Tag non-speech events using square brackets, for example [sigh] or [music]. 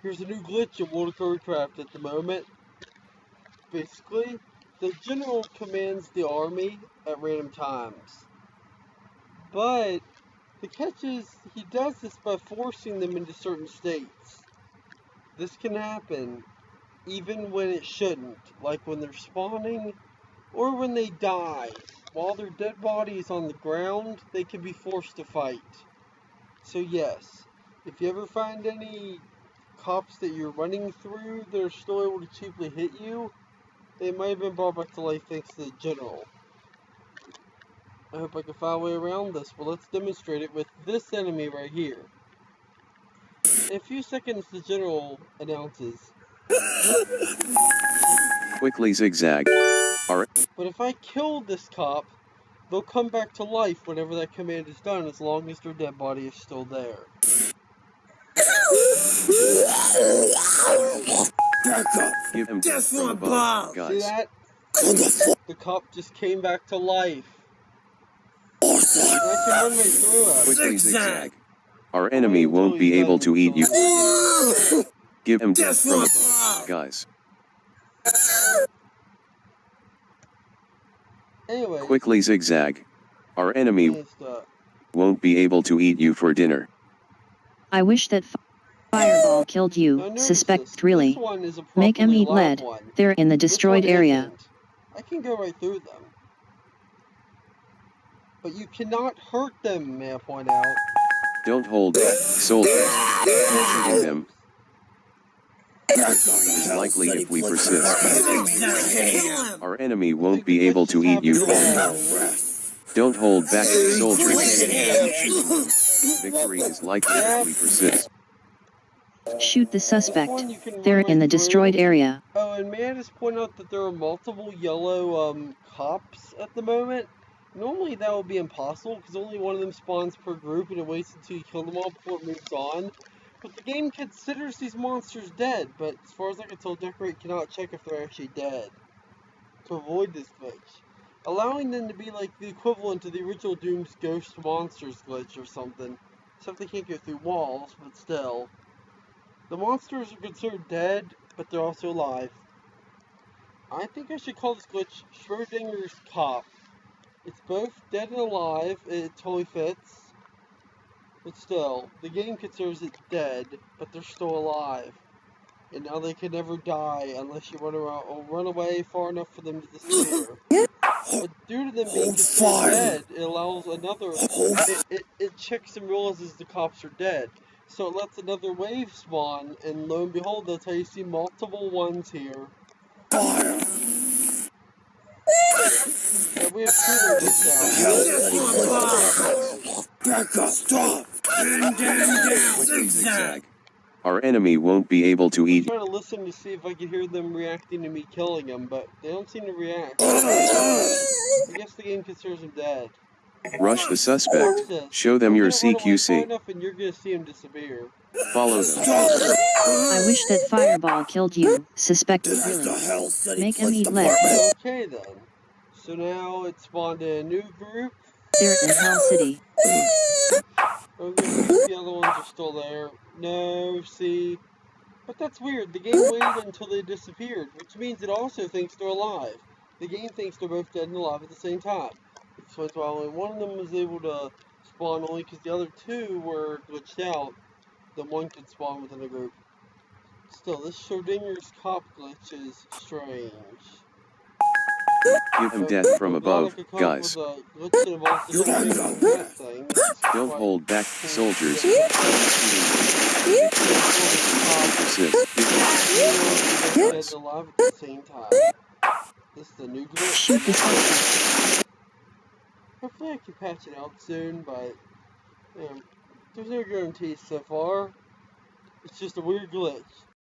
Here's a new glitch in World of Warcraft at the moment. Basically, the general commands the army at random times. But the catch is he does this by forcing them into certain states. This can happen even when it shouldn't, like when they're spawning or when they die. While their dead body is on the ground, they can be forced to fight. So yes, if you ever find any cops that you're running through that are still able to cheaply hit you, they might have been brought back to life thanks to the general. I hope I can find a way around this, but let's demonstrate it with this enemy right here. In a few seconds, the general announces. Quickly zigzag. Alright. But if I kill this cop, they'll come back to life whenever that command is done, as long as their dead body is still there. Give him Death from from above, above. See guys. that? The fuck The cop just came back to life. And I can run right through him. Quickly Zigzag. zigzag. Our enemy won't be able to eat you. Give him death Death from from above, above. guys. Anyway, Quickly zigzag. Our enemy uh, won't be able to eat you for dinner. I wish that fi- Fireball [gasps] killed you. notice Suspect this. really. This one is a Make 'em properly eat lead. one. They're in the destroyed area. isn't. I can go right through them. But you cannot hurt them, may I point out. Don't hold back, soldiers. Shooting them is likely if we persist. Our enemy won't be able to eat you for. Don't hold back, soldiers. Victory is likely if we persist. Shoot the suspect. one you can They're in the through. destroyed area. Oh, and may I just point out that there are multiple yellow um, cops at the moment? Normally that would be impossible because only one of them spawns per group and it waits until you kill them all before it moves on. But the game considers these monsters dead, but as far as I can tell, Decorate cannot check if they're actually dead to avoid this glitch. Allowing them to be like the equivalent to the original Doom's Ghost Monsters glitch or something. Except they can't go through walls, but still. The monsters are considered dead, but they're also alive. I think I should call this glitch Schrodinger's Cop. It's both dead and alive, it totally fits. But still, the game considers it dead, but they're still alive. And now they can never die unless you run around or run away far enough for them to disappear. But due to them being Hold considered fire. dead, it allows another it, it, it checks and realizes the cops are dead. So it lets another wave spawn, and lo and behold, that's how you see multiple ones here. And we have two of these now. Zigzag. Our enemy won't be able to eat. I'm trying to listen to see if I can hear them reacting to me killing them, but they don't seem to react. I guess the game considers them dead. Rush the suspect. Show them your gonna run away far CQC. enough and you're gonna see him disappear. Follow them. I wish that Fireball killed you. Suspect This is the really. Hell City Make 'em Police eat lead. Okay then. So now it's spawned a new group. They're in Hell City. Okay, the other ones are still there. No, see. But that's weird. The game waited until they disappeared, which means it also thinks they're alive. The game thinks they're both dead and alive at the same time. Explains why only one of them was able to spawn only because the other two were glitched out. Then one could spawn within a group. Still, this Schrodinger's cop glitch is strange. Give him death from above, like guys. with a glitch that involves the You're Schrodinger's not cat that. thing. Don't hold back, soldiers. Persist. Dead and alive at the same. This Hopefully I can patch it out soon, but you know, there's no guarantees so far. It's just a weird glitch.